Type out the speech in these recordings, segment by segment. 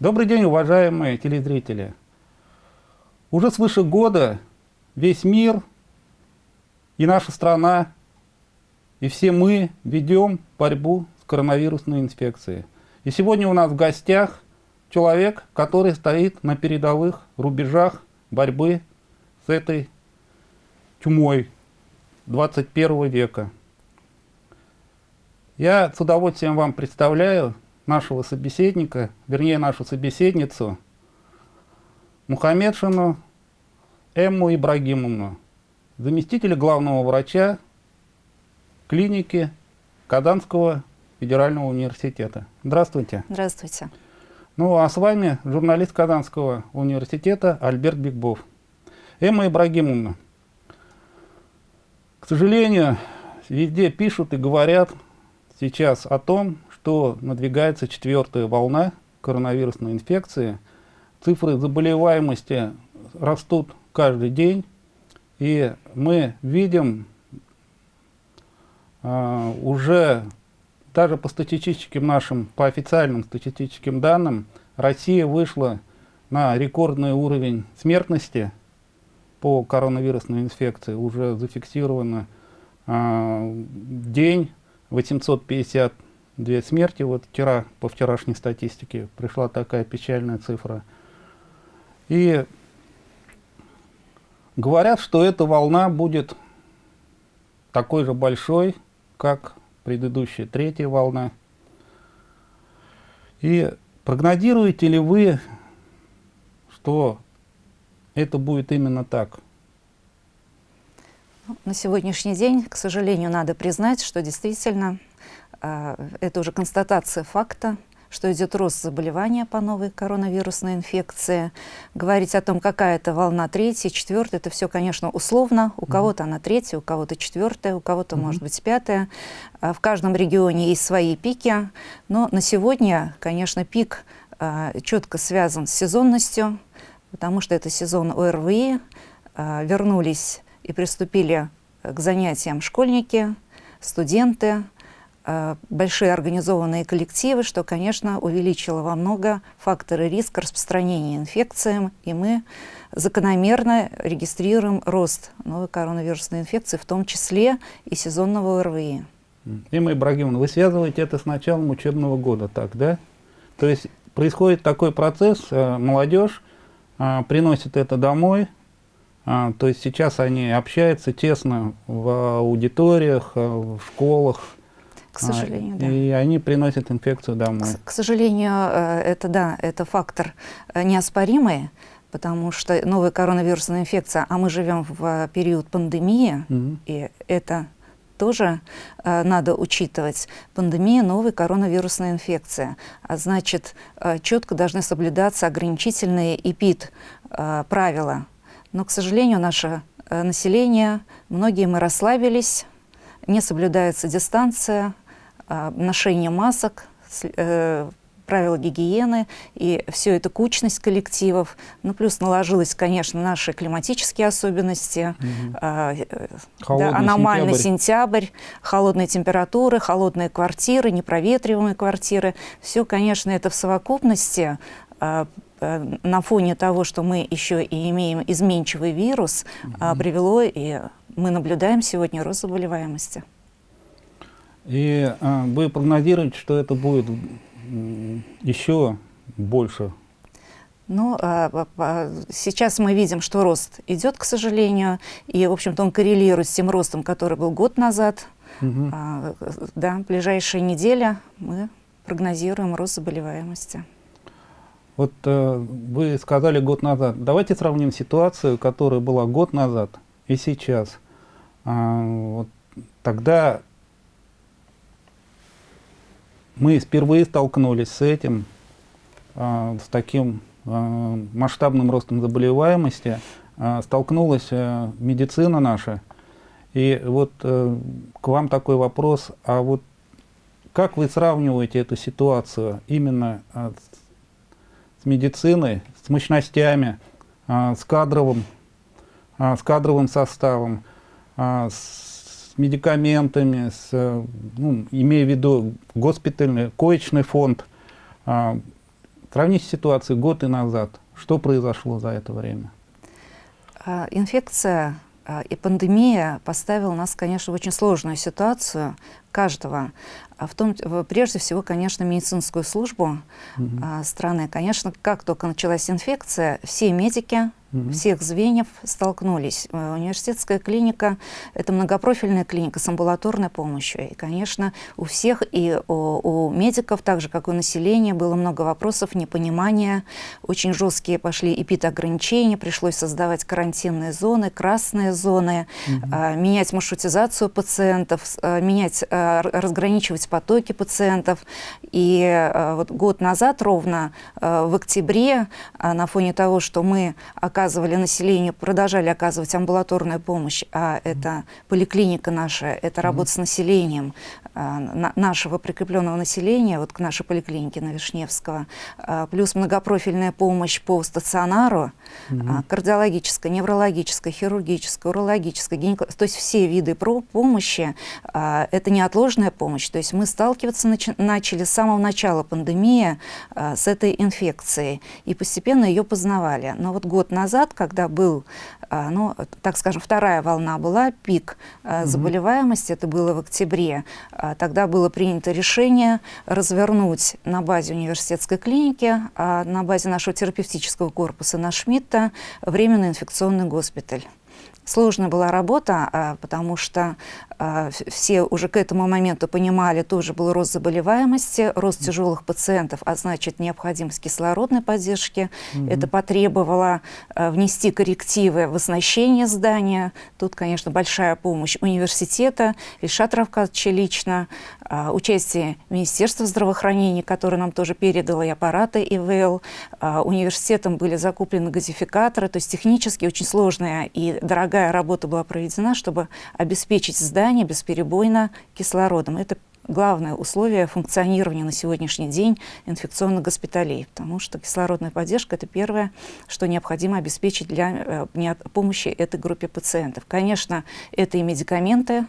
Добрый день, уважаемые телезрители. Уже свыше года весь мир и наша страна, и все мы ведем борьбу с коронавирусной инфекцией. И сегодня у нас в гостях человек, который стоит на передовых рубежах борьбы с этой чумой 21 века. Я с удовольствием вам представляю нашего собеседника, вернее нашу собеседницу, Мухаммедшину Эмму Ибрагимовну, заместителя главного врача клиники Казанского федерального университета. Здравствуйте. Здравствуйте. Ну а с вами журналист Казанского университета Альберт Бигбов. Эмма Ибрагимовна, к сожалению, везде пишут и говорят сейчас о том, что надвигается четвертая волна коронавирусной инфекции. Цифры заболеваемости растут каждый день, и мы видим э, уже даже по статистическим нашим, по официальным статистическим данным, Россия вышла на рекордный уровень смертности по коронавирусной инфекции. Уже зафиксировано э, день 850 две смерти. Вот вчера, по вчерашней статистике, пришла такая печальная цифра. И говорят, что эта волна будет такой же большой, как предыдущая третья волна. И прогнозируете ли вы, что это будет именно так? На сегодняшний день, к сожалению, надо признать, что действительно это уже констатация факта, что идет рост заболевания по новой коронавирусной инфекции. Говорить о том, какая это волна третья, четвертая, это все, конечно, условно. У mm -hmm. кого-то она третья, у кого-то четвертая, у кого-то, mm -hmm. может быть, пятая. А, в каждом регионе есть свои пики. Но на сегодня, конечно, пик а, четко связан с сезонностью, потому что это сезон ОРВИ. Вернулись и приступили к занятиям школьники, студенты, Э, большие организованные коллективы, что, конечно, увеличило во много факторы риска распространения инфекциям, и мы закономерно регистрируем рост новой коронавирусной инфекции, в том числе и сезонного ОРВИ. Имма Ибрагимовна, вы связываете это с началом учебного года, так, да? То есть происходит такой процесс, э, молодежь э, приносит это домой, то есть сейчас они общаются тесно в аудиториях, в школах, к сожалению, а, да. И они приносят инфекцию домой. К, к сожалению, э, это да, это фактор э, неоспоримый, потому что новая коронавирусная инфекция, а мы живем в период пандемии, угу. и это тоже э, надо учитывать. Пандемия, новая коронавирусная инфекция. А значит, э, четко должны соблюдаться ограничительные ЭПИД э, правила. Но, к сожалению, наше э, население, многие мы расслабились, не соблюдается дистанция, а, ношение масок, э, правила гигиены и все это кучность коллективов. Ну, плюс наложилось, конечно, наши климатические особенности, угу. да, аномальный сентябрь. сентябрь, холодные температуры, холодные квартиры, непроветриваемые квартиры. Все, конечно, это в совокупности а, э, на фоне того, что мы еще и имеем изменчивый вирус, угу. привело, и мы наблюдаем сегодня рост заболеваемости. И а, вы прогнозируете, что это будет еще больше? Ну, а, а, сейчас мы видим, что рост идет, к сожалению, и, в общем-то, он коррелирует с тем ростом, который был год назад. Угу. А, да, ближайшие недели мы прогнозируем рост заболеваемости. Вот э, вы сказали год назад. Давайте сравним ситуацию, которая была год назад и сейчас. А, вот тогда мы впервые столкнулись с этим, а, с таким а, масштабным ростом заболеваемости, а, столкнулась медицина наша. И вот э, к вам такой вопрос, а вот как вы сравниваете эту ситуацию именно с медициной, с мощностями, с кадровым, с кадровым составом, с медикаментами, с, ну, имея в виду госпитальный, коечный фонд. А, Сравните ситуацию год и назад. Что произошло за это время? А, инфекция а, и пандемия поставила нас, конечно, в очень сложную ситуацию каждого, а в том, прежде всего, конечно, медицинскую службу угу. страны. Конечно, как только началась инфекция, все медики, угу. всех звеньев столкнулись. Э, университетская клиника – это многопрофильная клиника с амбулаторной помощью. И, конечно, у всех, и у, у медиков, так же, как и у населения, было много вопросов, непонимания. Очень жесткие пошли эпидограничения, пришлось создавать карантинные зоны, красные зоны, угу. а, менять маршрутизацию пациентов, менять, разграничивать потоки пациентов. И а, вот год назад, ровно а, в октябре, на фоне того, что мы оказывали населению, продолжали оказывать амбулаторную помощь, а это поликлиника наша, это работа с населением, нашего прикрепленного населения, вот к нашей поликлинике на Вишневского, плюс многопрофильная помощь по стационару, угу. кардиологическая, неврологическая, хирургическая, урологическая, гинекологическая, то есть все виды помощи, это неотложная помощь, то есть мы сталкиваться начали с самого начала пандемии с этой инфекцией и постепенно ее познавали. Но вот год назад, когда был, ну, так скажем, вторая волна была, пик заболеваемости, это было в октябре, а тогда было принято решение развернуть на базе университетской клиники, а на базе нашего терапевтического корпуса на Шмидта временный инфекционный госпиталь. Сложная была работа, а, потому что а, все уже к этому моменту понимали, тоже был рост заболеваемости, рост тяжелых пациентов, а значит необходимость кислородной поддержки. Mm -hmm. Это потребовало а, внести коррективы в оснащение здания. Тут, конечно, большая помощь университета, Ильшат Равкадовича лично, участие Министерства здравоохранения, которое нам тоже передало и аппараты ИВЛ. Университетом были закуплены газификаторы, то есть технически очень сложная и дорогая работа была проведена, чтобы обеспечить здание бесперебойно кислородом. Это главное условие функционирования на сегодняшний день инфекционных госпиталей, потому что кислородная поддержка – это первое, что необходимо обеспечить для э, помощи этой группе пациентов. Конечно, это и медикаменты.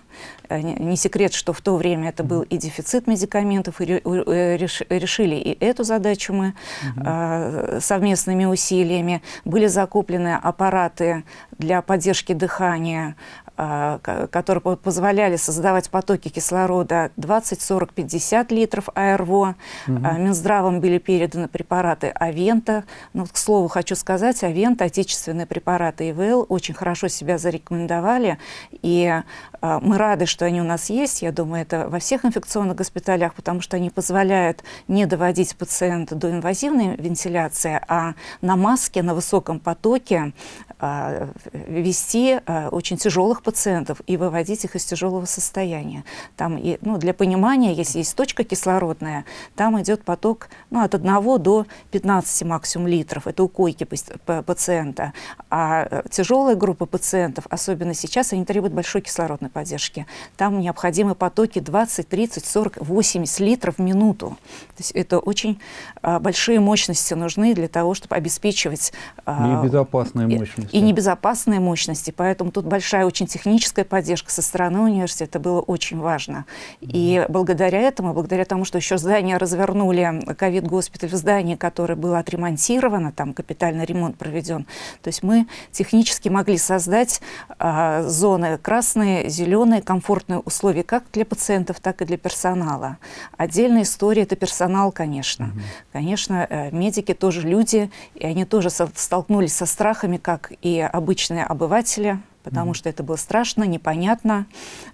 Э, не секрет, что в то время это был и дефицит медикаментов, и э, решили и эту задачу мы угу. совместными усилиями. Были закуплены аппараты для поддержки дыхания, а, которые позволяли создавать потоки кислорода 20, 40, 50 литров АРВО. Угу. Минздравом были переданы препараты Авента. Ну, к слову, хочу сказать, Авента, отечественные препараты ИВЛ, очень хорошо себя зарекомендовали. И а, мы рады, что они у нас есть. Я думаю, это во всех инфекционных госпиталях, потому что они позволяют не доводить пациента до инвазивной вентиляции, а на маске, на высоком потоке а, вести а, очень тяжелых пациентов и выводить их из тяжелого состояния. Там, ну, для понимания, если есть точка кислородная, там идет поток ну, от 1 до 15 максимум литров. Это у койки пациента. А э, тяжелая группа пациентов, особенно сейчас, они требуют большой кислородной поддержки. Там необходимы потоки 20, 30, 40, 80 литров в минуту. То есть это очень а, большие мощности нужны для того, чтобы обеспечивать... А, безопасные мощности и небезопасные мощности. Поэтому тут большая очень техническая поддержка со стороны университета было очень важно. И благодаря этому, благодаря тому, что еще здание развернули, ковид-госпиталь в здании, которое было отремонтировано, там капитальный ремонт проведен, то есть мы технически могли создать а, зоны красные, зеленые, комфортные условия как для пациентов, так и для персонала. Отдельная история – это персонал, конечно. -hmm. Конечно, э, медики тоже люди, и они тоже столкнулись со страхами, как и обычные обыватели, потому mm -hmm. что это было страшно, непонятно,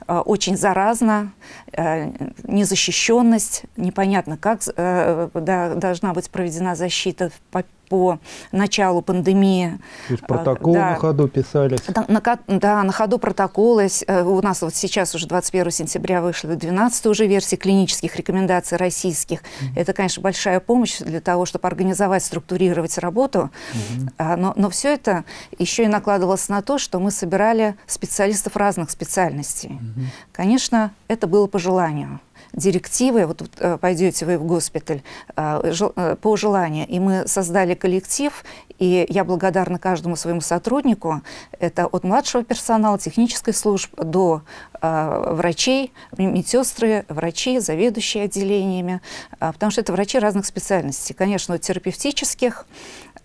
э, очень заразно, э, незащищенность, непонятно, как э, да, должна быть проведена защита по по началу пандемии. То есть протокол да, на ходу писались? Да на, да, на ходу протоколы. Э, у нас вот сейчас уже 21 сентября вышла 12 уже версии клинических рекомендаций российских. Mm -hmm. Это, конечно, большая помощь для того, чтобы организовать, структурировать работу. Mm -hmm. Но, но все это еще и накладывалось на то, что мы собирали специалистов разных специальностей. Mm -hmm. Конечно, это было по желанию директивы, вот э, пойдете вы в госпиталь э, э, по желанию, и мы создали коллектив, и я благодарна каждому своему сотруднику. Это от младшего персонала, технической службы до врачей, медсестры, врачи, заведующие отделениями, потому что это врачи разных специальностей. Конечно, от терапевтических,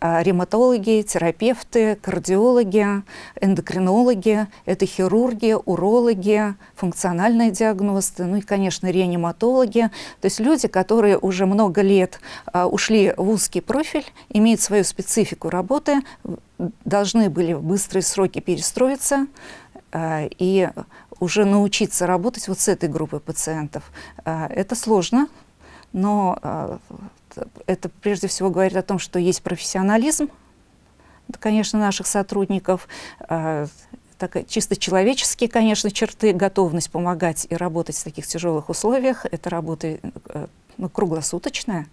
ревматологи, терапевты, кардиологи, эндокринологи, это хирурги, урологи, функциональные диагносты, ну и, конечно, реаниматологи. То есть люди, которые уже много лет э, ушли в узкий профиль, имеют свою специфику работы, должны были в быстрые сроки перестроиться э, и уже научиться работать вот с этой группой пациентов. Это сложно, но это прежде всего говорит о том, что есть профессионализм, конечно, наших сотрудников, э, так, чисто человеческие, конечно, черты, готовность помогать и работать в таких тяжелых условиях. Это работа э, ну, круглосуточная,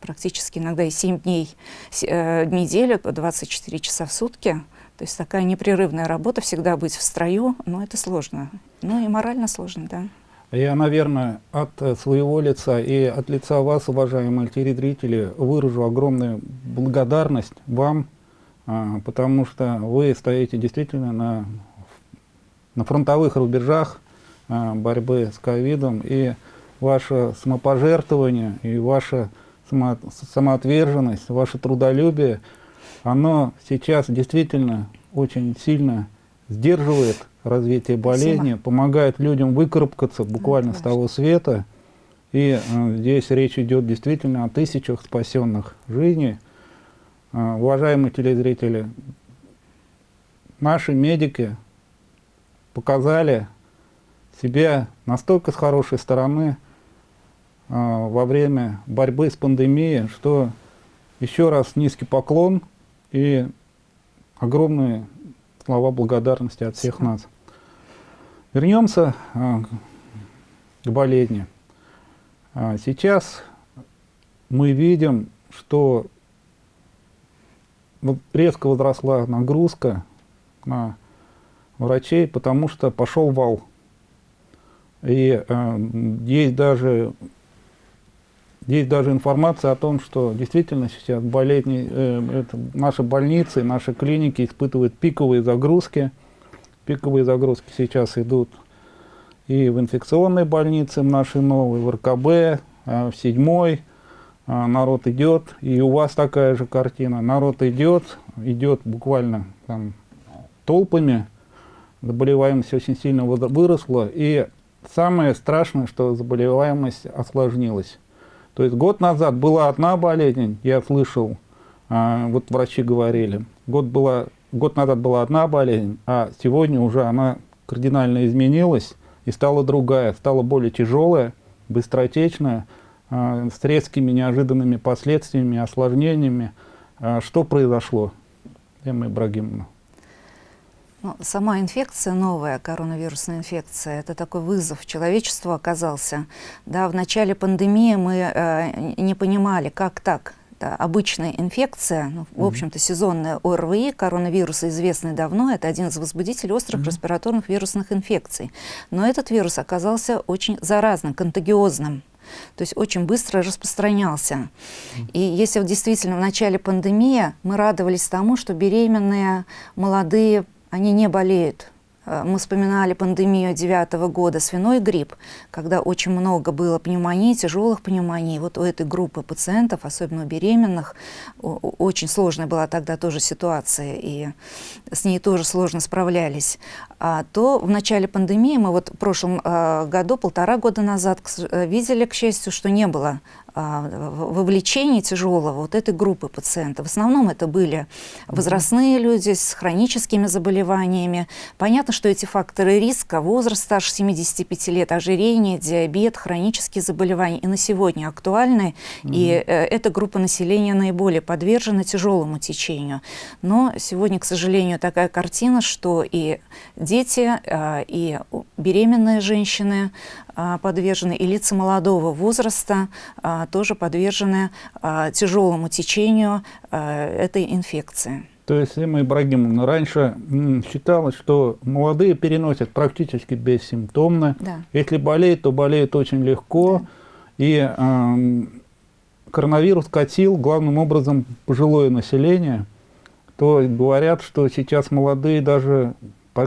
практически иногда и 7 дней э, в неделю, 24 часа в сутки. То есть такая непрерывная работа, всегда быть в строю, но это сложно. Ну и морально сложно, да. Я, наверное, от своего лица и от лица вас, уважаемые телезрители, выражу огромную благодарность вам, а, потому что вы стоите действительно на, на фронтовых рубежах а, борьбы с ковидом, и ваше самопожертвование, и ваша само, самоотверженность, ваше трудолюбие, оно сейчас действительно очень сильно сдерживает развитие болезни, Спасибо. помогает людям выкарабкаться буквально с того света. И э, здесь речь идет действительно о тысячах спасенных жизней. Э, уважаемые телезрители, наши медики показали себя настолько с хорошей стороны э, во время борьбы с пандемией, что еще раз низкий поклон и огромные слова благодарности от всех нас. Вернемся э, к болезни. А, сейчас мы видим, что резко возросла нагрузка на врачей, потому что пошел вал. И э, есть даже есть даже информация о том, что действительно сейчас болезни, э, это, наши больницы, наши клиники испытывают пиковые загрузки. Пиковые загрузки сейчас идут и в инфекционной больнице в нашей новой, в РКБ, э, в седьмой. Э, народ идет, и у вас такая же картина. Народ идет, идет буквально там, толпами, заболеваемость очень сильно выросла, и самое страшное, что заболеваемость осложнилась. То есть год назад была одна болезнь, я слышал, а, вот врачи говорили, год, была, год назад была одна болезнь, а сегодня уже она кардинально изменилась и стала другая, стала более тяжелая, быстротечная, а, с резкими неожиданными последствиями, осложнениями. А, что произошло, Эмма Ибрагимовна? Ну, сама инфекция, новая коронавирусная инфекция, это такой вызов человечеству оказался. Да, в начале пандемии мы э, не понимали, как так. Да, обычная инфекция, ну, в общем-то сезонная ОРВИ, коронавирусы известны давно, это один из возбудителей острых mm -hmm. респираторных вирусных инфекций. Но этот вирус оказался очень заразным, контагиозным. То есть очень быстро распространялся. И если действительно в начале пандемии мы радовались тому, что беременные, молодые они не болеют. Э, мы вспоминали пандемию девятого года, свиной грипп, когда очень много было пневмонии, тяжелых пневмоний. Вот у этой группы пациентов, особенно у беременных, очень сложная была тогда тоже ситуация, и с ней тоже сложно справлялись. А то в начале пандемии, мы вот в прошлом э, году, полтора года назад, э, видели, к счастью, что не было а, вовлечения тяжелого вот этой группы пациентов. В основном это были возрастные люди с хроническими заболеваниями. Понятно, что эти факторы риска, возраст старше 75 лет, ожирение, диабет, хронические заболевания и на сегодня актуальны. Mm И э, эта группа населения наиболее подвержена тяжелому течению. Но сегодня, к сожалению, такая картина, что и дети, э, и беременные женщины э, подвержены, и лица молодого возраста тоже подвержены тяжелому течению этой инфекции. То есть, Эмма Ибрагимовна, раньше считалось, что молодые переносят практически бессимптомно. Да. Если болеют, то болеют очень легко. Да. И э, коронавирус катил главным образом пожилое население, то говорят, что сейчас молодые даже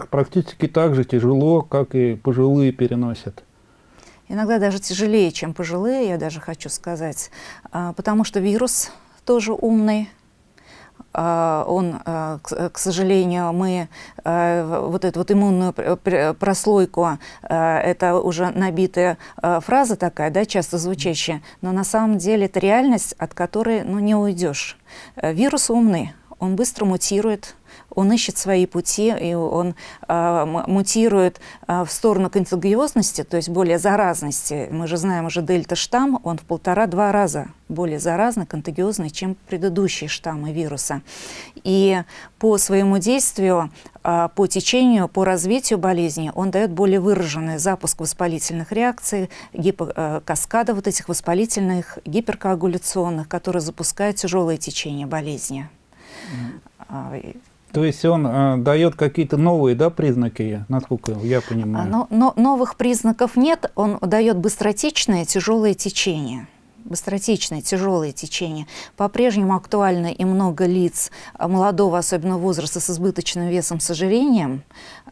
практически так же тяжело, как и пожилые переносят. Иногда даже тяжелее, чем пожилые, я даже хочу сказать, а, потому что вирус тоже умный, а, он, а, к сожалению, мы вот эту вот иммунную прослойку, это уже набитая фраза такая, да, часто звучащая, но на самом деле это реальность, от которой ну, не уйдешь. Вирус умный, он быстро мутирует, он ищет свои пути, и он э, мутирует э, в сторону контагиозности, то есть более заразности. Мы же знаем уже дельта-штамм, он в полтора-два раза более заразный, контагиозный, чем предыдущие штаммы вируса. И по своему действию, э, по течению, по развитию болезни он дает более выраженный запуск воспалительных реакций, гипо, э, каскада вот этих воспалительных, гиперкоагуляционных, которые запускают тяжелое течение болезни. Mm. То есть он э, дает какие-то новые да, признаки, насколько я понимаю? Но, но, новых признаков нет, он дает быстротечное тяжелое течение быстротечное, тяжелое течение. По-прежнему актуально и много лиц молодого, особенно возраста, с избыточным весом, с ожирением.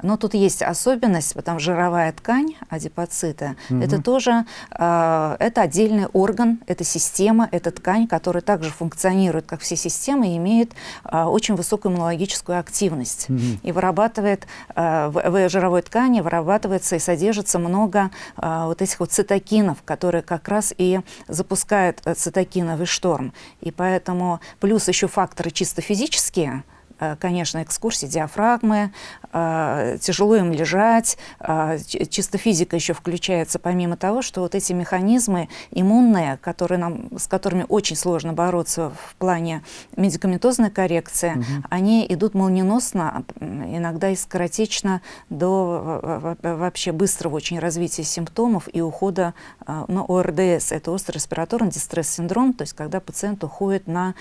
Но тут есть особенность, потому что жировая ткань адипоцита, угу. это тоже э, это отдельный орган, это система, это ткань, которая также функционирует, как все системы, и имеет э, очень высокую иммунологическую активность. Угу. И вырабатывает, э, в, в жировой ткани вырабатывается и содержится много э, вот этих вот цитокинов, которые как раз и запускают запускает цитокиновый шторм. И поэтому плюс еще факторы чисто физические – Э, конечно, экскурсии диафрагмы, э, тяжело им лежать, э, чисто физика еще включается, помимо того, что вот эти механизмы иммунные, которые нам, с которыми очень сложно бороться в плане медикаментозной коррекции, угу. они идут молниеносно, иногда и скоротечно до вообще быстрого очень развития симптомов и ухода на ОРДС. Это острый респираторный дистресс-синдром, то есть когда пациент уходит на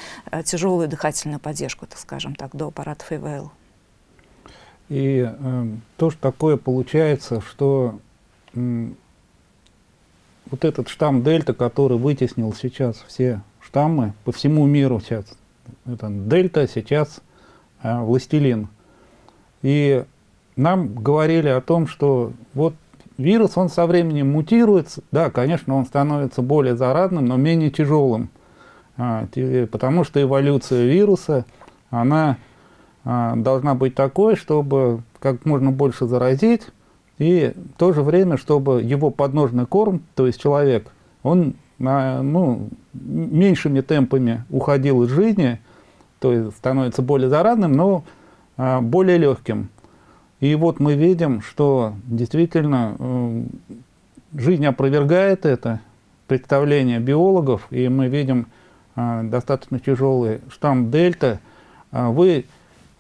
тяжелую дыхательную поддержку, так скажем так, до аппаратов ИВЛ. И э, тоже такое получается, что э, вот этот штамм дельта, который вытеснил сейчас все штаммы по всему миру сейчас, это дельта, сейчас э, властелин. И нам говорили о том, что вот вирус, он со временем мутируется, да, конечно, он становится более заразным, но менее тяжелым, а, потому что эволюция вируса, она должна быть такой, чтобы как можно больше заразить, и в то же время, чтобы его подножный корм, то есть человек, он ну, меньшими темпами уходил из жизни, то есть становится более заразным, но а, более легким. И вот мы видим, что действительно э, жизнь опровергает это представление биологов, и мы видим а, достаточно тяжелый штамм дельта. Вы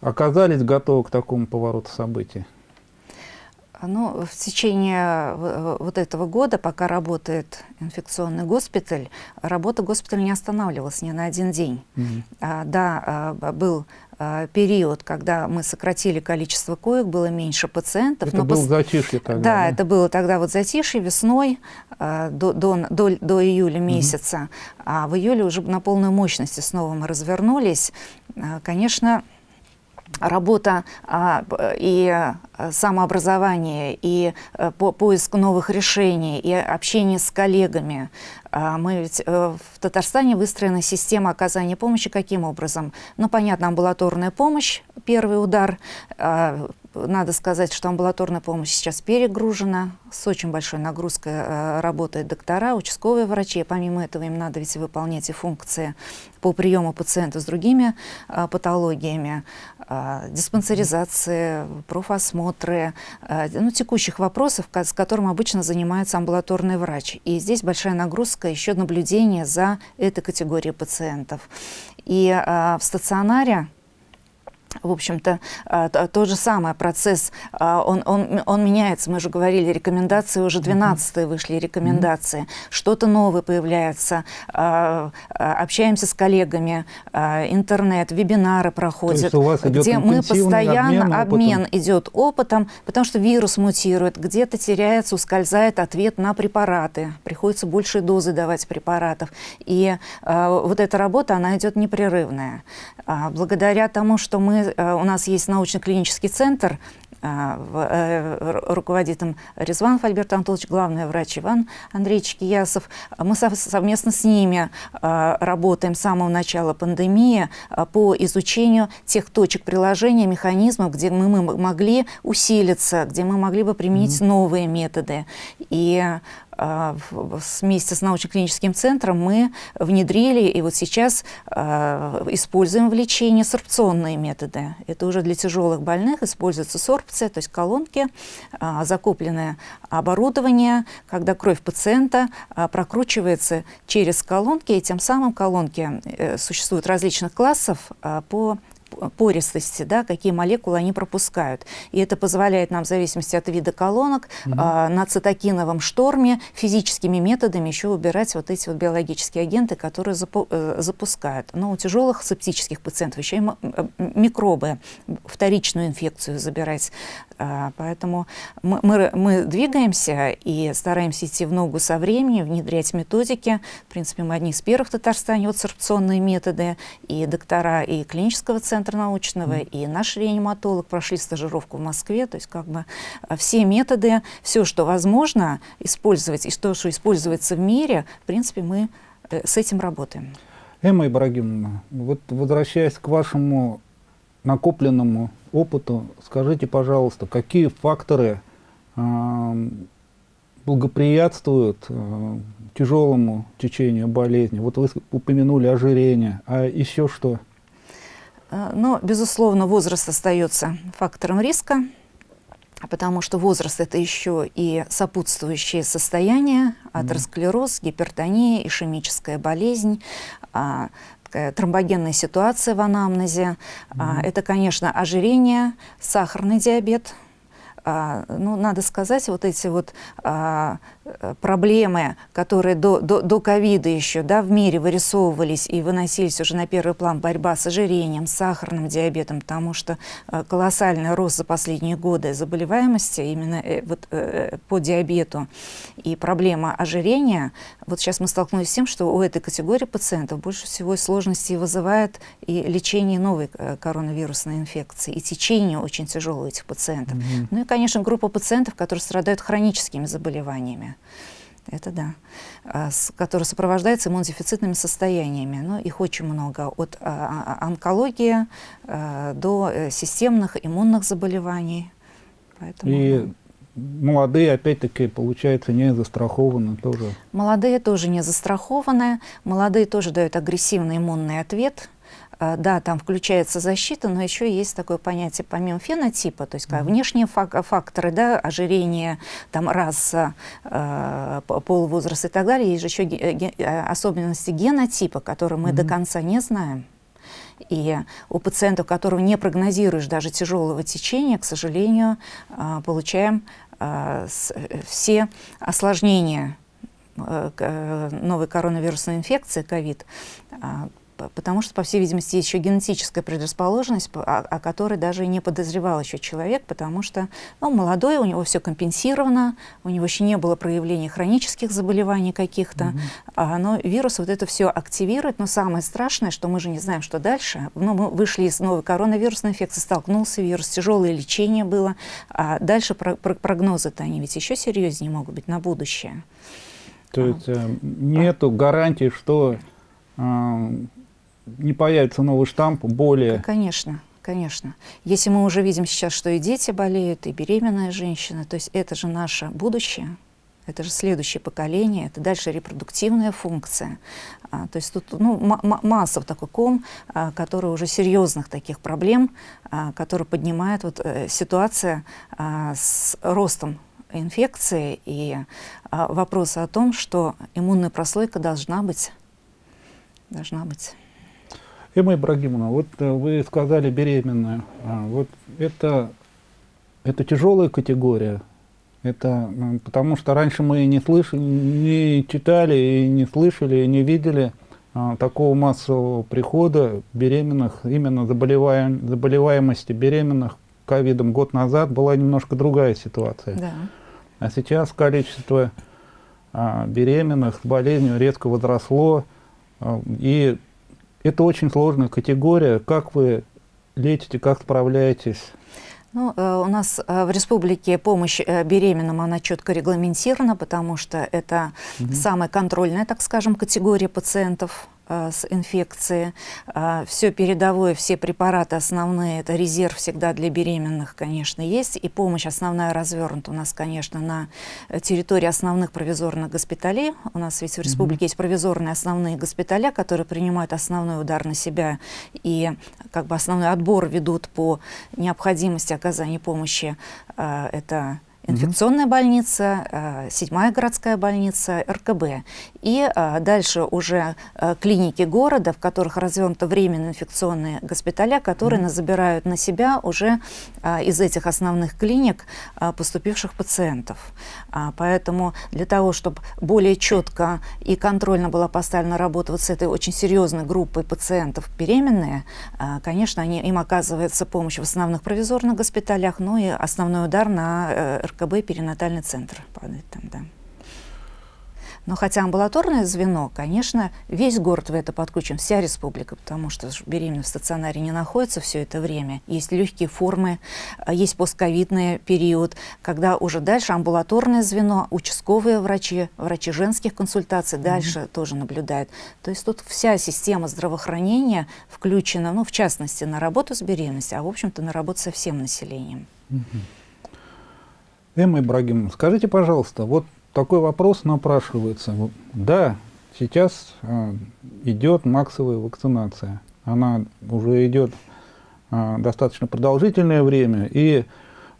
оказались готовы к такому повороту событий? Ну, в течение вот этого года, пока работает инфекционный госпиталь, работа госпиталя не останавливалась ни на один день. Mm -hmm. а, да, а, был а, период, когда мы сократили количество коек, было меньше пациентов. Это было пос... затишье тогда, да, да, это было тогда вот затишье весной а, до, до, до, до июля месяца. Mm -hmm. А в июле уже на полную мощность снова мы развернулись. А, конечно, работа а, и а, самообразование, и а, по, поиск новых решений, и общение с коллегами. А, мы ведь а, в Татарстане выстроена система оказания помощи каким образом? Ну, понятно, амбулаторная помощь, первый удар, а, надо сказать, что амбулаторная помощь сейчас перегружена, с очень большой нагрузкой э, работают доктора, участковые врачи. Помимо этого им надо ведь выполнять и функции по приему пациентов с другими э, патологиями, э, диспансеризации, профосмотры, ну, текущих вопросов, с которым обычно занимается амбулаторный врач. И здесь большая нагрузка, еще наблюдение за этой категорией пациентов. И в стационаре в общем-то, а, тот же самый процесс, а, он, он, он меняется. Мы же говорили, рекомендации уже 12 mm-hmm. вышли рекомендации. Что-то новое появляется. А, общаемся с коллегами, интернет, вебинары проходят, где мы постоянно обмен, обмен идет опытом, потому что вирус мутирует, где-то теряется, ускользает ответ на препараты. Приходится большие дозы давать препаратов. И вот эта работа, она идет непрерывная. Благодаря тому, что мы Э, у нас есть научно-клинический центр, э, э, руководит им Резван Альберт Анатольевич, главный врач Иван Андреевич Киясов. Мы совместно с ними работаем с самого начала пандемии по изучению тех точек приложения, механизмов, где мы могли усилиться, где мы могли бы применить mm -hmm. новые методы. И вместе с научно-клиническим центром мы внедрили и вот сейчас а, используем в лечении сорбционные методы. Это уже для тяжелых больных используется сорбция, то есть колонки, а, закупленное оборудование, когда кровь пациента прокручивается через колонки, и тем самым колонки э, существуют различных классов по пористости, да, какие молекулы они пропускают. И это позволяет нам, в зависимости от вида колонок, угу. э, на цитокиновом шторме физическими методами еще убирать вот эти вот биологические агенты, которые запу э, запускают. Но у тяжелых септических пациентов еще и микробы, вторичную инфекцию забирать. Э, поэтому мы, мы, мы двигаемся и стараемся идти в ногу со временем, внедрять методики. В принципе, мы одни из первых в Татарстане, вот сорбционные методы, и доктора, и клинического центра, центра научного, mm. и наш реаниматолог прошли стажировку в Москве. То есть как бы а, все методы, все, что возможно использовать, и что, что используется в мире, в принципе, мы э, с этим работаем. Эмма Ибрагимовна, вот возвращаясь к вашему накопленному опыту, скажите, пожалуйста, какие факторы э, благоприятствуют э, тяжелому течению болезни? Вот вы упомянули ожирение, а еще что? Э, но, безусловно, возраст остается фактором риска, потому что возраст – это еще и сопутствующие состояния, атеросклероз, гипертония, ишемическая болезнь, а, тромбогенная ситуация в анамнезе. Mm Это, конечно, ожирение, сахарный диабет. А, ну, надо сказать, вот эти вот Э, проблемы, которые до, до, до ковида еще да, в мире вырисовывались и выносились уже на первый план борьба с ожирением, с сахарным диабетом, потому что э, колоссальный рост за последние годы заболеваемости именно э, вот, по диабету и проблема ожирения, вот сейчас мы столкнулись с тем, что у этой категории пациентов больше всего сложностей вызывает и лечение новой коронавирусной инфекции, и течение очень тяжелое у этих пациентов. Mm -hmm. Ну и, конечно, группа пациентов, которые страдают хроническими заболеваниями. Это да. А, который сопровождается иммунодефицитными состояниями. Но их очень много. От а, а, онкологии до э, системных иммунных заболеваний. Поэтому, И молодые, опять-таки, получается, не застрахованы тоже? Молодые тоже не застрахованы. Молодые тоже дают агрессивный иммунный ответ а, да, там включается защита, но еще есть такое понятие помимо фенотипа, то есть как, внешние факторы, да, ожирение, там, раса, э, пол, возраст и так далее, есть же еще э, особенности генотипа, которые мы mm -hmm. до конца не знаем. И у пациента, у которого не прогнозируешь даже тяжелого течения, к сожалению, э, получаем все осложнения новой коронавирусной инфекции, ковид, потому что, по всей видимости, есть еще генетическая предрасположенность, о, о которой даже и не подозревал еще человек, потому что ну, молодой, у него все компенсировано, у него еще не было проявлений хронических заболеваний каких-то, mm -hmm. а, но вирус вот это все активирует, но самое страшное, что мы же не знаем, что дальше. Ну, мы вышли из новой коронавирусной инфекции, столкнулся вирус, тяжелое лечение было, а дальше про про прогнозы-то они ведь еще серьезнее могут быть на будущее. То а. есть э, нету гарантии, что э, не появится новый штамп более... Конечно, конечно. Если мы уже видим сейчас, что и дети болеют, и беременная женщина, то есть это же наше будущее, это же следующее поколение, это дальше репродуктивная функция. А, то есть тут ну, масса такой ком, а, который уже серьезных таких проблем, а, который поднимает вот, э, ситуация а, с ростом инфекции и а, вопросы о том, что иммунная прослойка должна быть. Должна быть. Эмма Ибрагимовна, вот э, вы сказали беременная. А, вот это, это тяжелая категория. Это потому что раньше мы не слышали, не читали, и не слышали, и не видели а, такого массового прихода беременных, именно заболеваем, заболеваемости беременных ковидом год назад была немножко другая ситуация. Да. А сейчас количество а, беременных с болезнью резко возросло, и это очень сложная категория. Как вы лечите, как справляетесь? Ну, э, у нас э, в республике помощь э, беременным, она четко регламентирована, потому что это угу. самая контрольная, так скажем, категория пациентов с инфекцией. Э, все передовое, все препараты основные, это резерв всегда для беременных, конечно, есть. И помощь основная развернута у нас, конечно, на территории основных провизорных госпиталей. У нас ведь в республике mm -hmm. есть провизорные основные госпиталя, которые принимают основной удар на себя и как бы основной отбор ведут по необходимости оказания помощи. Э, это инфекционная больница, э, седьмая городская больница, РКБ. И э, дальше уже э, клиники города, в которых развернуты временные инфекционные госпиталя, которые mm -hmm. забирают на себя уже из этих основных клиник поступивших пациентов. А, поэтому для того, чтобы более четко и контрольно была поставлена работа вот с этой очень серьезной группой пациентов беременные, конечно, они, им оказывается помощь в основных провизорных госпиталях, но и основной удар на РКБ РКБ перинатальный центр падает там, да. Но хотя амбулаторное звено, конечно, весь город в это подключен, вся республика, потому что беременные в стационаре не находятся все это время. Есть легкие формы, а, есть постковидный период, когда уже дальше амбулаторное звено, участковые врачи, врачи женских консультаций дальше mm -hmm. тоже наблюдают. То есть тут вся система здравоохранения включена, ну, в частности, на работу с беременностью, а, в общем-то, на работу со всем населением. Mm -hmm. Эмма Ибрагимовна, скажите, пожалуйста, вот такой вопрос напрашивается. Да, сейчас э, идет массовая вакцинация. Она уже идет э, достаточно продолжительное время, и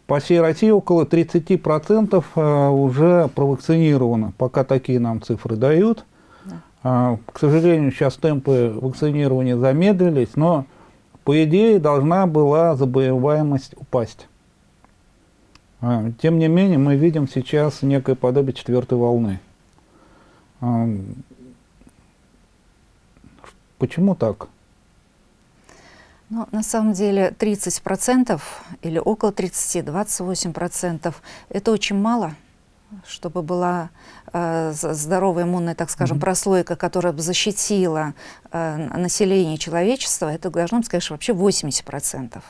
по всей России около 30% э, уже провакцинировано, пока такие нам цифры дают. Да. К сожалению, сейчас темпы вакцинирования замедлились, но по идее должна была заболеваемость упасть. А, тем не менее, мы видим сейчас некое подобие четвертой волны. А, почему так? Ну, на самом деле 30% или около 30, 28% это очень мало, чтобы была э, здоровая иммунная, так скажем, mm -hmm. прослойка, которая бы защитила э, население человечества, это должно быть, конечно, вообще 80%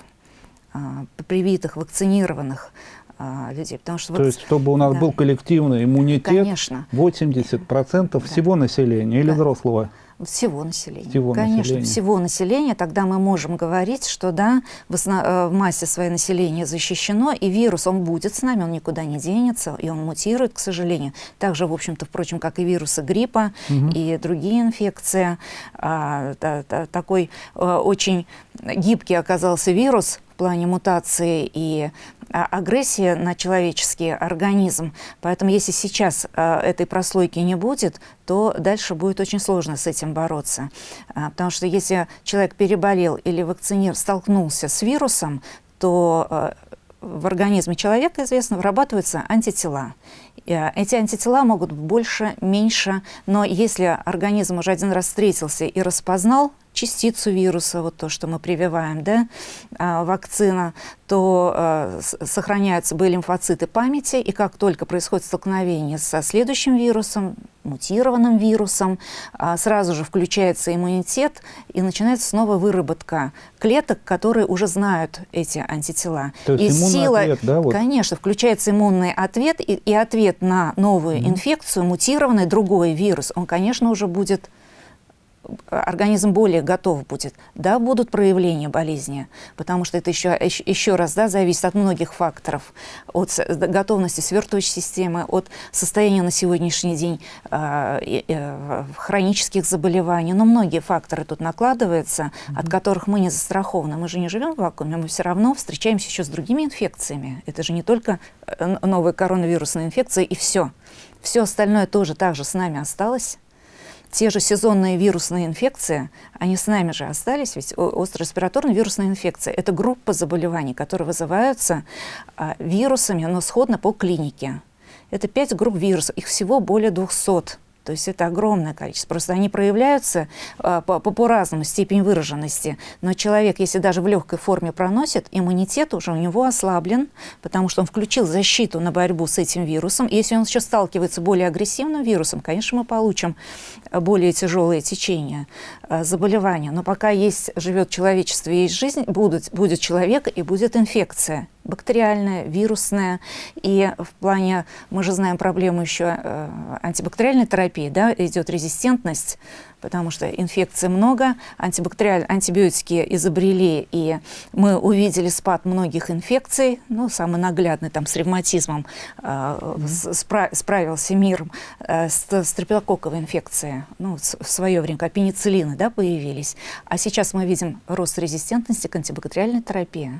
э, привитых, вакцинированных а, людей. Потому что То вот, есть, чтобы у нас да. был коллективный иммунитет, Конечно. 80% да. всего населения или да. взрослого? Всего населения. Всего Конечно, населения. всего населения. Тогда мы можем говорить, что да, в, основ... Э, в массе своей населения защищено, и вирус, он будет с нами, он никуда не денется, и он мутирует, к сожалению. Также, в общем-то, впрочем, как и вирусы гриппа угу. и другие инфекции. А, та, та, такой а, очень гибкий оказался вирус, плане мутации и а, агрессии на человеческий организм. Поэтому если сейчас а, этой прослойки не будет, то дальше будет очень сложно с этим бороться. А, потому что если человек переболел или вакцинировал, столкнулся с вирусом, то в организме человека, известно, вырабатываются антитела. Эти антитела могут больше, меньше, но если организм уже один раз встретился и распознал частицу вируса, вот то, что мы прививаем, да, а, вакцина, то э, сохраняются Б-лимфоциты памяти, и как только происходит столкновение со следующим вирусом, мутированным вирусом, э, сразу же включается иммунитет, и начинается снова выработка клеток, которые уже знают эти антитела. То есть и сила, ответ, да? Вот. Конечно, включается иммунный ответ, и, и ответ на новую mm -hmm. инфекцию, мутированный другой вирус, он, конечно, уже будет организм более готов будет, да, будут проявления болезни, потому что это еще, еще раз да, зависит от многих факторов, от готовности свертывающей системы, от состояния на сегодняшний день э, э, хронических заболеваний, но многие факторы тут накладываются, mm -hmm. от которых мы не застрахованы. Мы же не живем в вакууме, мы все равно встречаемся еще с другими инфекциями. Это же не только э, новая коронавирусная инфекция и все. Все остальное тоже также с нами осталось. Те же сезонные вирусные инфекции, они с нами же остались, ведь острая респираторная вирусная инфекция – это группа заболеваний, которые вызываются а, вирусами, но сходно по клинике. Это пять групп вирусов, их всего более 200. То есть это огромное количество. Просто они проявляются э, по, по, по разному степени выраженности. Но человек, если даже в легкой форме проносит, иммунитет уже у него ослаблен, потому что он включил защиту на борьбу с этим вирусом. И если он еще сталкивается с более агрессивным вирусом, конечно, мы получим более тяжелые течения э, заболевания. Но пока есть, живет человечество, есть жизнь, будут, будет человек и будет инфекция бактериальная, вирусная. И в плане, мы же знаем проблему еще э, антибактериальной терапии, да, идет резистентность потому что инфекций много, антибактериальные антибиотики изобрели, и мы увидели спад многих инфекций, ну, самый наглядный, там, с ревматизмом э, спра справился мир э, с стрептококковой инфекцией, ну, в свое время, как пенициллины, да, появились. А сейчас мы видим рост резистентности к антибактериальной терапии.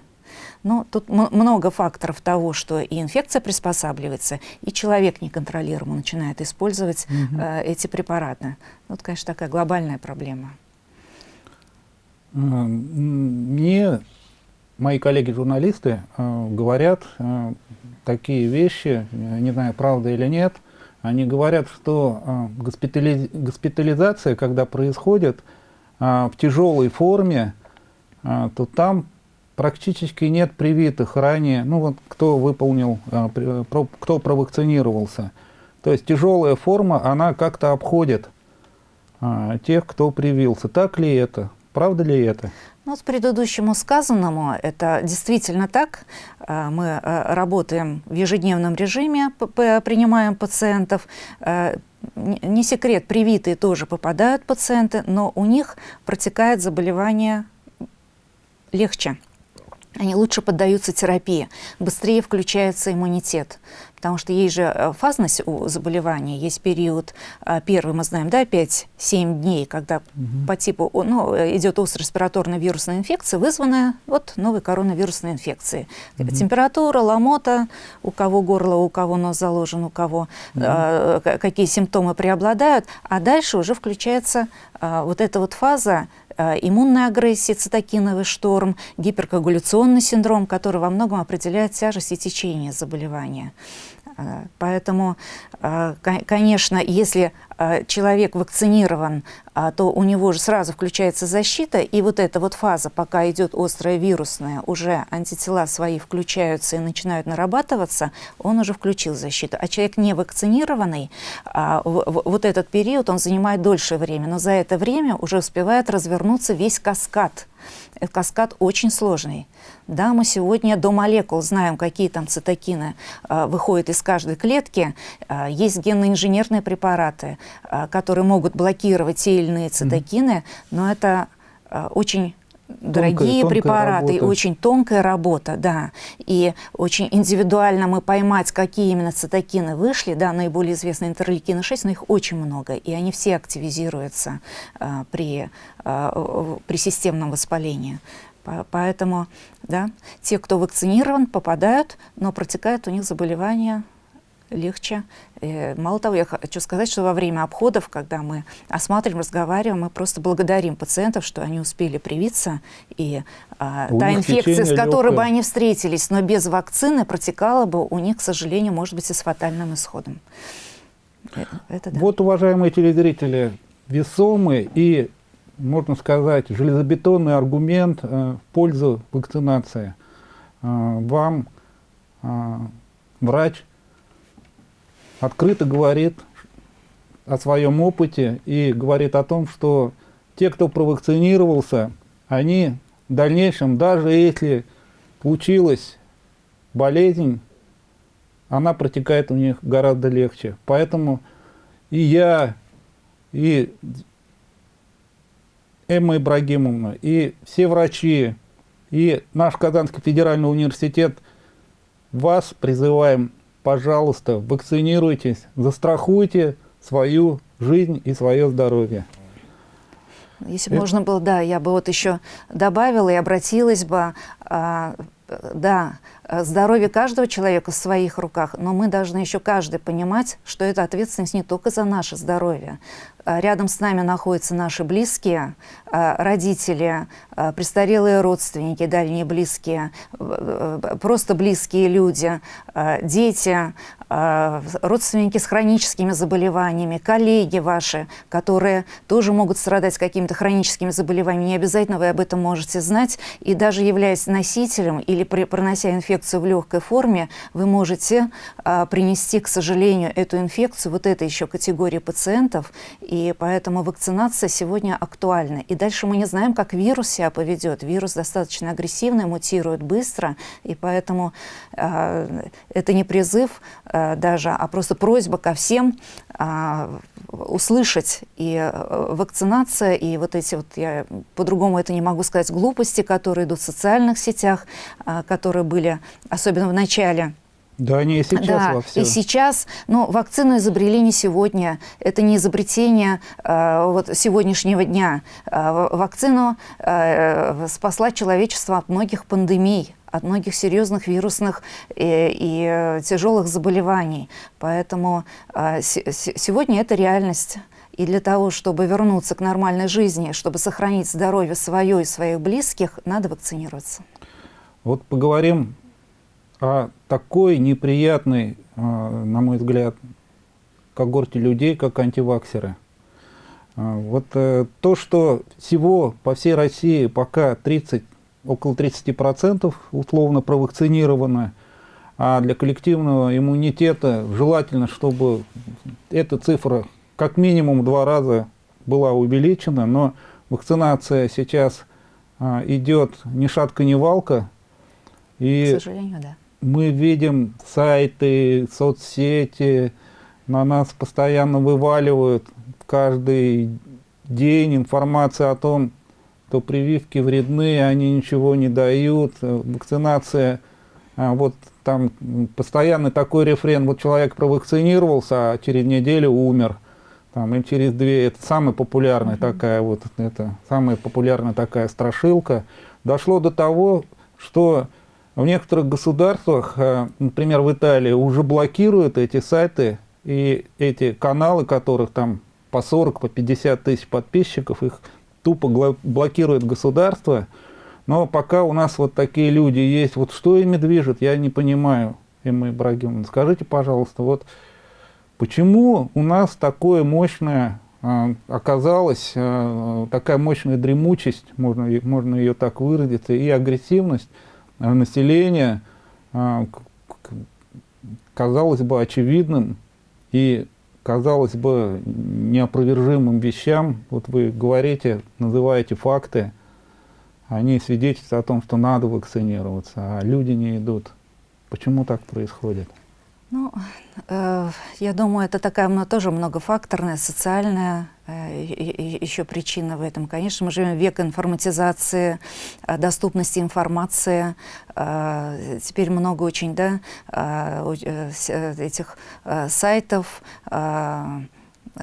Но тут много факторов того, что и инфекция приспосабливается, и человек неконтролируемо начинает использовать угу. э, эти препараты. Ну, это, конечно, такая глобальная проблема. Мне мои коллеги-журналисты э, говорят э, такие вещи, не знаю, правда или нет, они говорят, что э, госпитали... госпитализация, когда происходит э, в тяжелой форме, э, то там практически нет привитых ранее, ну вот кто выполнил, э, кто провакцинировался. То есть тяжелая форма, она как-то обходит а, тех, кто привился. Так ли это? Правда ли это? Ну, с предыдущему сказанному, это действительно так. Мы работаем в ежедневном режиме, принимаем пациентов. Не секрет, привитые тоже попадают пациенты, но у них протекает заболевание легче они лучше поддаются терапии, быстрее включается иммунитет. Потому что есть же э, фазность у заболевания, есть период, э, первый мы знаем, да, 5-7 дней, когда угу. по типу, ну, идет острая респираторная вирусная инфекция, вызванная вот новой коронавирусной инфекцией. Угу. Температура, ломота, у кого горло, у кого нос заложен, у кого угу. э, какие симптомы преобладают, а дальше уже включается э, вот эта вот фаза Э, иммунная агрессия, цитокиновый шторм, гиперкоагуляционный синдром, который во многом определяет тяжесть и течение заболевания. Э, поэтому, э, конечно, если человек вакцинирован, то у него же сразу включается защита, и вот эта вот фаза, пока идет острая вирусная, уже антитела свои включаются и начинают нарабатываться, он уже включил защиту. А человек не вакцинированный, вот этот период, он занимает дольше времени, но за это время уже успевает развернуться весь каскад каскад очень сложный. Да, мы сегодня до молекул знаем, какие там цитокины э, выходят из каждой клетки. Э, есть генно-инженерные препараты, э, которые могут блокировать те или иные цитокины, но это э, очень дорогие тонкая, препараты, тонкая очень тонкая работа, да. И очень индивидуально мы поймать, какие именно цитокины вышли, да, наиболее известные интерлейкины 6, но их очень много, и они все активизируются а, при, а, при системном воспалении. Поэтому, да, те, кто вакцинирован, попадают, но протекает у них заболевание легче. И мало того, я хочу сказать, что во время обходов, когда мы осматриваем, разговариваем, мы просто благодарим пациентов, что они успели привиться, и а, та инфекция, с которой легкое. бы они встретились, но без вакцины, протекала бы у них, к сожалению, может быть, и с фатальным исходом. Э, это, да. Вот, уважаемые телезрители, весомый и, можно сказать, железобетонный аргумент э, в пользу вакцинации. Э, вам э, врач открыто говорит о своем опыте и говорит о том, что те, кто провакцинировался, они в дальнейшем, даже если случилась болезнь, она протекает у них гораздо легче. Поэтому и я, и Эмма Ибрагимовна, и все врачи, и наш Казанский федеральный университет вас призываем пожалуйста, вакцинируйтесь, застрахуйте свою жизнь и свое здоровье. Если Это... можно было, да, я бы вот еще добавила и обратилась бы, а, да, Э, здоровье каждого человека в своих руках, но мы должны еще каждый понимать, что эта ответственность не только за наше здоровье. Э, рядом с нами находятся наши близкие, э, родители, престарелые родственники, дальние близкие, просто близкие люди, дети, родственники с хроническими заболеваниями, коллеги ваши, которые тоже могут страдать какими-то хроническими заболеваниями. Не обязательно вы об этом можете знать. И даже являясь носителем или пронося инфекцию, инфекцию в легкой форме, вы можете а, принести, к сожалению, эту инфекцию вот этой еще категории пациентов, и поэтому вакцинация сегодня актуальна. И дальше мы не знаем, как вирус себя поведет. Вирус достаточно агрессивный, мутирует быстро, и поэтому а, это не призыв а, даже, а просто просьба ко всем а, услышать и а, вакцинация, и вот эти вот, я по-другому это не могу сказать, глупости, которые идут в социальных сетях, а, которые были особенно в начале да, они и сейчас да, во всем. И сейчас, ну, вакцину изобрели не сегодня, это не изобретение э, вот сегодняшнего дня. Э, вакцину э, спасла человечество от многих пандемий, от многих серьезных вирусных и, и тяжелых заболеваний. Поэтому э, сегодня это реальность. И для того, чтобы вернуться к нормальной жизни, чтобы сохранить здоровье свое и своих близких, надо вакцинироваться. Вот поговорим о такой неприятной, на мой взгляд, когорте людей, как антиваксеры. Вот э, то, что всего по всей России пока 30, около 30% условно провакцинировано, а для коллективного иммунитета желательно, чтобы эта цифра как минимум два раза была увеличена, но вакцинация сейчас а, идет ни шатка, ни валка. И К сожалению, да мы видим сайты, соцсети, на нас постоянно вываливают каждый день информация о том, что прививки вредны, они ничего не дают, вакцинация, а вот там постоянный такой рефрен, вот человек провакцинировался, а через неделю умер, там, и через две, это самая популярная mm -hmm. такая вот, это самая популярная такая страшилка, дошло до того, что в некоторых государствах, э, например, в Италии, уже блокируют эти сайты и эти каналы, которых там по 40, по 50 тысяч подписчиков, их тупо блокирует государство. Но пока у нас вот такие люди есть, вот что ими движет, я не понимаю, Эмма Ибрагимовна. Скажите, пожалуйста, вот почему у нас такое мощное э, оказалась э, такая мощная дремучесть, можно, можно ее так выразиться, и агрессивность Э, населения а, казалось бы очевидным и казалось бы неопровержимым вещам. Вот вы говорите, называете факты, они свидетельствуют о том, что надо вакцинироваться, а люди не идут. Почему так происходит? Ну, э, я думаю, это такая тоже многофакторная, социальная еще причина в этом. Конечно, мы живем в век информатизации, э, доступности информации. Э, теперь много очень, да, э, э этих э, сайтов, э,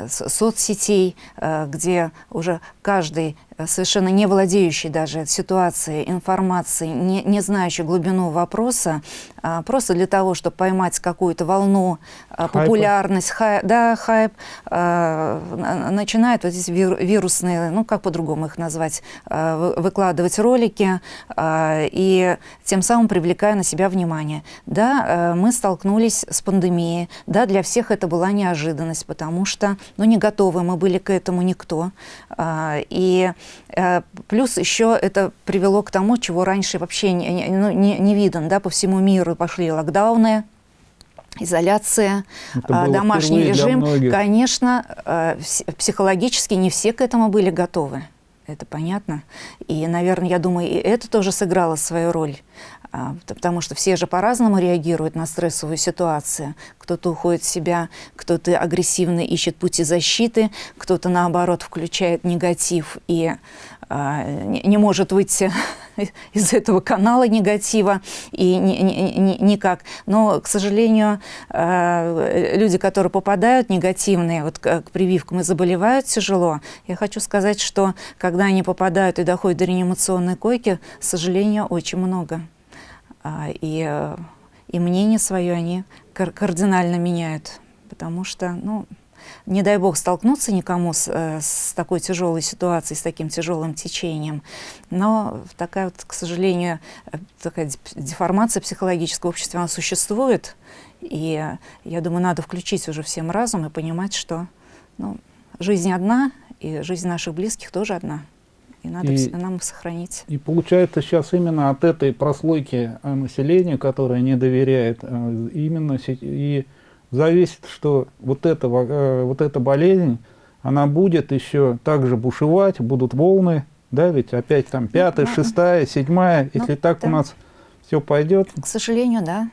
соцсетей, э, где уже каждый Э, совершенно не владеющий даже ситуацией, информацией, не, не знающий глубину вопроса, а, просто для того, чтобы поймать какую-то волну, а, популярность, хай, да, хайп, а, начинает вот здесь вирусные, ну как по-другому их назвать, а, выкладывать ролики а, и тем самым привлекая на себя внимание. Да, а, мы столкнулись с пандемией, да, для всех это была неожиданность, потому что, ну не готовы мы были к этому никто. А, и Э, плюс еще это привело к тому, чего раньше вообще не, не, ну, не, не видно. Да, по всему миру пошли локдауны, изоляция, э, домашний режим. Конечно, э, психологически не все к этому были готовы. Это понятно. И, наверное, я думаю, и это тоже сыграло свою роль. А, потому что все же по-разному реагируют на стрессовую ситуацию. Кто-то уходит в себя, кто-то агрессивно ищет пути защиты, кто-то, наоборот, включает негатив и а, не, может выйти из этого канала негатива и ни, ни, ни, никак. Но, к сожалению, а, люди, которые попадают негативные вот, к прививкам и заболевают тяжело, я хочу сказать, что когда они попадают и доходят до реанимационной койки, к сожалению, очень много. И, и мнение свое они кардинально меняют, потому что, ну, не дай бог столкнуться никому с, э, с такой тяжелой ситуацией, с таким тяжелым течением. Но такая вот, к сожалению, э, такая деформация психологического общества, она существует. И я думаю, надо включить уже всем разум и понимать, что ну, жизнь одна, и жизнь наших близких тоже одна. И надо и, нам сохранить. И получается сейчас именно от этой прослойки э, населения, которое не доверяет, именно и зависит, что вот, это, э, вот эта болезнь, она будет еще также бушевать, будут волны, да, ведь опять там пятая, шестая, седьмая, ну, если так да. у нас все пойдет. К сожалению, да.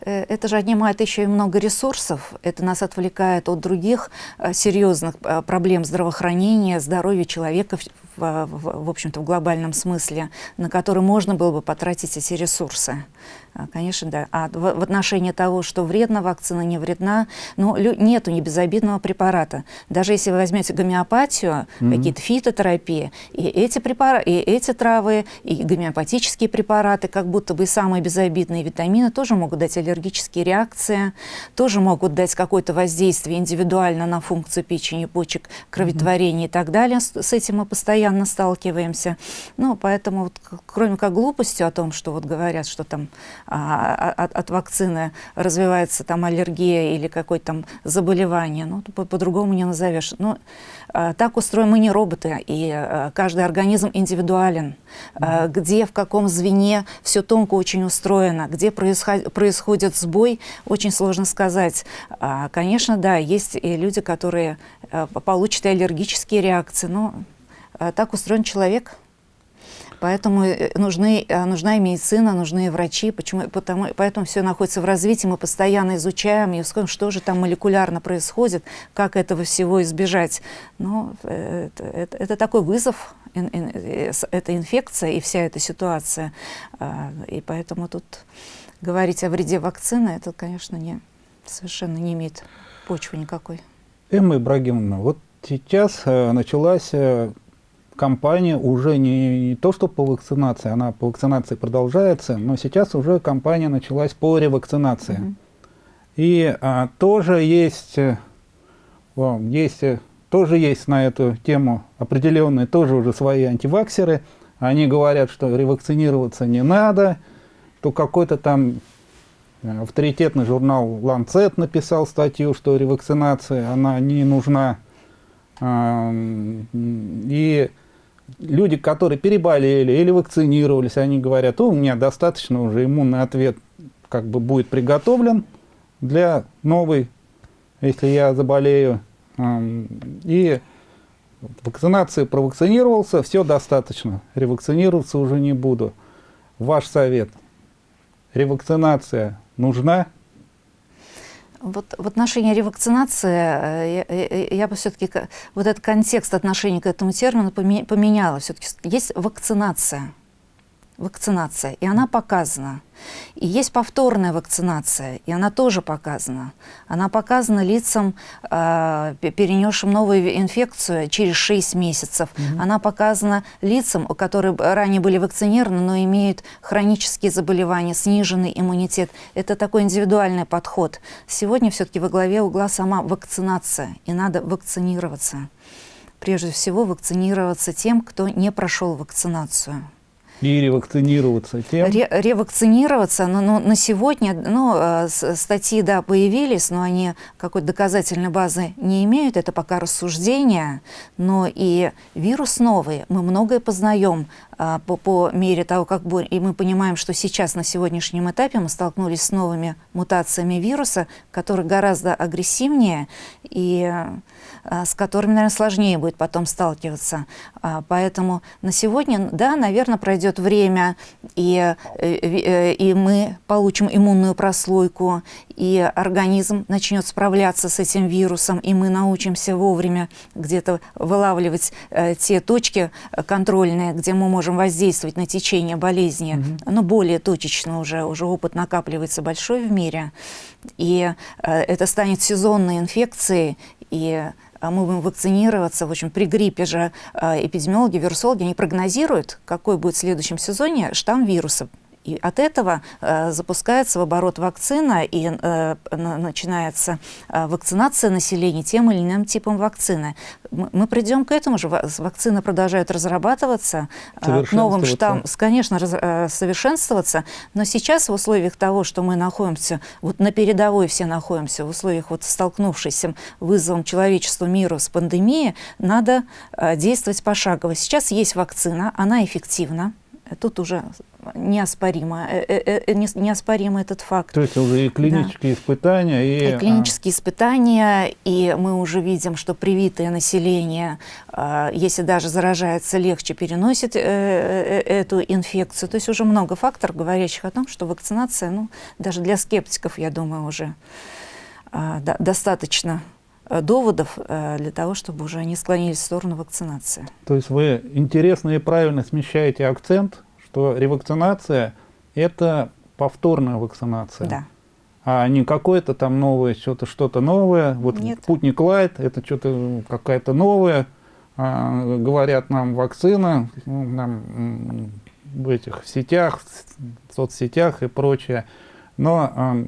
Э, это же отнимает еще и много ресурсов, это нас отвлекает от других э, серьезных проблем здравоохранения, здоровья человека в, в, общем-то, в глобальном смысле, на который можно было бы потратить эти ресурсы. Конечно, да. А в, в отношении того, что вредна вакцина, не вредна, ну, нету небезобидного препарата. Даже если вы возьмете гомеопатию, mm -hmm. какие-то фитотерапии, и эти, препара и эти травы, и гомеопатические препараты, как будто бы самые безобидные витамины, тоже могут дать аллергические реакции, тоже могут дать какое-то воздействие индивидуально на функцию печени, почек, кроветворения mm -hmm. и так далее. С, с этим мы постоянно сталкиваемся. Ну, поэтому, вот, кроме как глупостью о том, что вот говорят, что там а, от, от вакцины развивается там аллергия или какое-то там заболевание, ну, по-другому по не назовешь. Но а, так устроены мы не роботы, и а, каждый организм индивидуален. А, где, в каком звене все тонко очень устроено, где происход, происходит сбой, очень сложно сказать. А, конечно, да, есть и люди, которые а, получат аллергические реакции, но а, так устроен человек. Поэтому э, нужны, э, нужна и медицина, нужны и врачи, почему, потому, поэтому все находится в развитии, мы постоянно изучаем и ускорим, что же там молекулярно происходит, как этого всего избежать. Но э, это, это, это такой вызов, эта инфекция и вся эта ситуация. А, и поэтому тут говорить о вреде вакцины, это, конечно, не, совершенно не имеет почвы никакой. Эмма Ибрагимовна, вот сейчас началась кампания уже не, не то, что по вакцинации, она по вакцинации продолжается, но сейчас уже кампания началась по ревакцинации. Mm -hmm. И а, тоже есть, о, э, есть, э, тоже есть на эту тему определенные, тоже уже свои антиваксеры. Они говорят, что ревакцинироваться не надо, то какой-то там э, авторитетный журнал Lancet написал статью, что ревакцинация, она не нужна. И люди, которые переболели или вакцинировались, они говорят, у меня достаточно уже иммунный ответ как бы будет приготовлен для новой, если я заболею. И вакцинации провакцинировался, все достаточно, ревакцинироваться уже не буду. Ваш совет, ревакцинация нужна? Вот в отношении ревакцинации э, я, я, я бы все-таки вот этот контекст отношения к этому термину поменяла. Все-таки есть вакцинация вакцинация, и она показана. И есть повторная вакцинация, и она тоже показана. Она показана лицам, э, перенесшим новую инфекцию через 6 месяцев. -hmm. Она показана лицам, которые ранее были вакцинированы, но имеют хронические заболевания, сниженный иммунитет. Это такой индивидуальный подход. Сегодня все-таки во главе угла сама вакцинация, и надо вакцинироваться. Прежде всего вакцинироваться тем, кто не прошел вакцинацию. И ревакцинироваться тем? Ре ревакцинироваться, но, но на сегодня ну, э, статьи да, появились, но они какой-то доказательной базы не имеют, это пока рассуждения, но и вирус новый, мы многое познаем а, по, по мере того, как и мы понимаем, что сейчас на сегодняшнем этапе мы столкнулись с новыми мутациями вируса, которые гораздо агрессивнее и с которыми, наверное, сложнее будет потом сталкиваться. А, поэтому на сегодня, да, наверное, пройдет время, и, э, э, и мы получим иммунную прослойку, и организм начнет справляться с этим вирусом, и мы научимся вовремя где-то вылавливать э, те точки контрольные, где мы можем воздействовать на течение болезни, Mm -hmm. но более точечно уже, уже опыт накапливается большой в мире, и это станет сезонной инфекцией, и мы будем вакцинироваться. В общем, при гриппе же а, эпидемиологи, вирусологи, они прогнозируют, какой будет в следующем сезоне штамм вируса. И от этого э, запускается в оборот вакцина и э, начинается э, вакцинация населения тем или иным типом вакцины. Мы, мы придем к этому же. Вакцины продолжают разрабатываться, э, новым штаммам, конечно, раз, э, совершенствоваться. Но сейчас в условиях того, что мы находимся, вот на передовой все находимся, в условиях вот столкнувшейся вызовом человечеству миру с пандемией, надо э, действовать пошагово. Сейчас есть вакцина, она эффективна. Тут уже неоспоримо, э, э, э, неоспоримо этот факт. То есть уже и клинические да. испытания, и... и клинические испытания, и мы уже видим, что привитое население, если даже заражается, легче переносит эту инфекцию. То есть уже много факторов, говорящих о том, что вакцинация, ну, даже для скептиков, я думаю, уже достаточно доводов для того, чтобы уже они склонились в сторону вакцинации. То есть вы интересно и правильно смещаете акцент, что ревакцинация – это повторная вакцинация. Да. А не какое-то там новое, что-то что-то новое. Вот Нет. Путник Лайт – это что-то какая-то новая. А, говорят нам вакцина, нам в этих сетях, в соцсетях и прочее. Но э,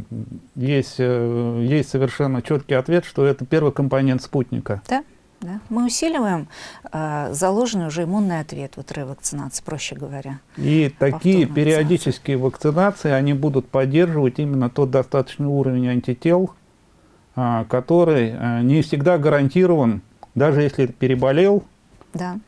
есть, э, есть совершенно четкий ответ, что это первый компонент спутника. Да, да. Мы усиливаем э, заложенный уже иммунный ответ, вот ревакцинации, проще говоря. И такие периодические вакцинации, они будут поддерживать именно тот достаточный уровень антител, э, который э, не всегда гарантирован, даже если переболел. Да.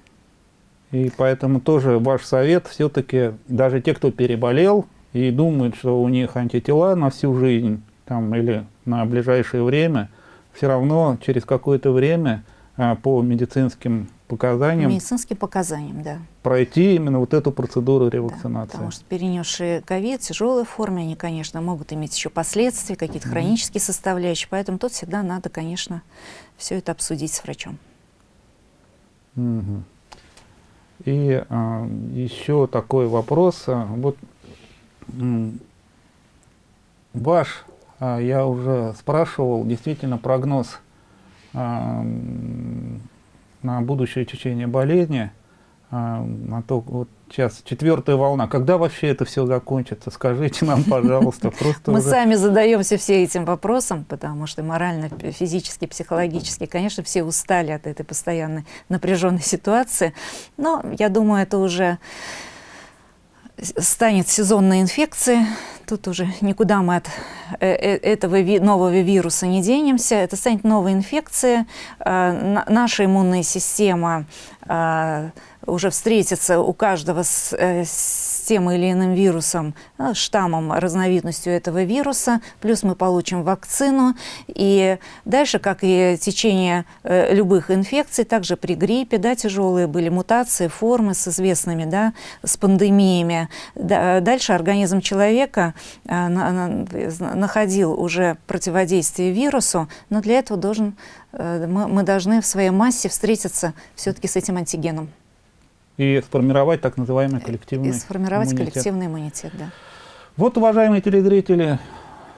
И поэтому тоже ваш совет, все-таки даже те, кто переболел, и думают, что у них антитела на всю жизнь там, или на ближайшее время, все равно через какое-то время а, по медицинским показаниям. Медицинским показаниям, да. Пройти именно вот эту процедуру ревакцинации. Да, потому что перенесшие ковид в тяжелой форме, они, конечно, могут иметь еще последствия, какие-то mm -hmm. хронические составляющие, поэтому тут всегда надо, конечно, все это обсудить с врачом. Mm -hmm. И а, еще такой вопрос. Вот Ваш, а, я уже спрашивал, действительно прогноз а, на будущее течение болезни, а, на то, вот сейчас четвертая волна. Когда вообще это все закончится? Скажите нам, пожалуйста. Просто Мы уже... сами задаемся все этим вопросом, потому что морально, физически, психологически, конечно, все устали от этой постоянной напряженной ситуации. Но я думаю, это уже станет сезонной инфекцией, тут уже никуда мы от э, э, этого нового вируса не денемся, это станет новая инфекция, э, наша иммунная система уже встретится у каждого с тем или иным вирусом, ну, штаммом, разновидностью этого вируса, плюс мы получим вакцину. И дальше, как и течение э, любых инфекций, также при гриппе, да, тяжелые были мутации, формы с известными, да, с пандемиями. Да, дальше организм человека э, на, на, находил уже противодействие вирусу, но для этого должен, э, мы должны в своей массе встретиться все-таки с этим антигеном и сформировать так называемый коллективный и сформировать иммунитет. коллективный иммунитет, да. Вот, уважаемые телезрители,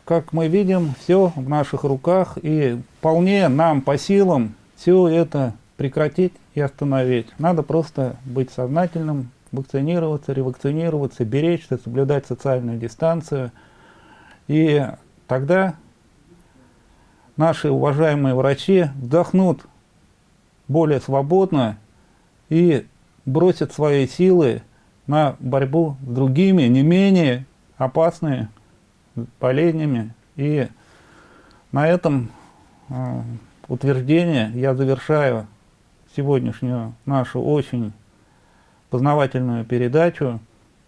как мы видим, все в наших руках, и вполне нам по силам все это прекратить и остановить. Надо просто быть сознательным, вакцинироваться, ревакцинироваться, беречься, соблюдать социальную дистанцию. И тогда наши уважаемые врачи вдохнут более свободно и бросят свои силы на борьбу с другими, не менее опасными болезнями. И на этом э, утверждение я завершаю сегодняшнюю нашу очень познавательную передачу.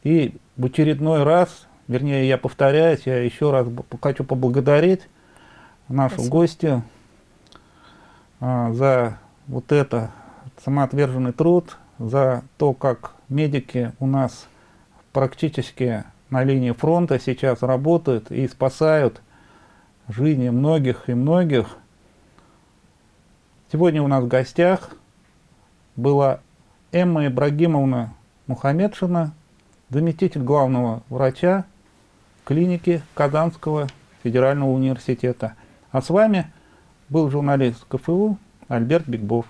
И в очередной раз, вернее, я повторяюсь, я еще раз хочу поблагодарить нашу Спасибо. гостью э, за вот это самоотверженный труд, за то, как медики у нас практически на линии фронта сейчас работают и спасают жизни многих и многих. Сегодня у нас в гостях была Эмма Ибрагимовна Мухамедшина, заместитель главного врача клиники Казанского федерального университета. А с вами был журналист КФУ Альберт Бигбов.